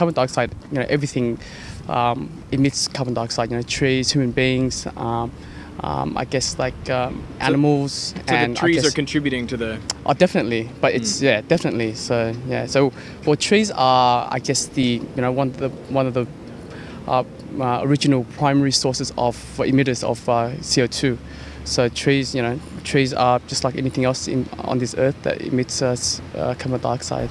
Carbon dioxide, you know, everything um, emits carbon dioxide. You know, trees, human beings. Um, um, I guess like um, animals So and the trees guess, are contributing to the. Oh, definitely, but it's hmm. yeah, definitely. So yeah, so well, trees are, I guess, the you know one of the one of the uh, uh, original primary sources of emitters of uh, CO2. So trees, you know, trees are just like anything else in, on this earth that emits uh, carbon dioxide.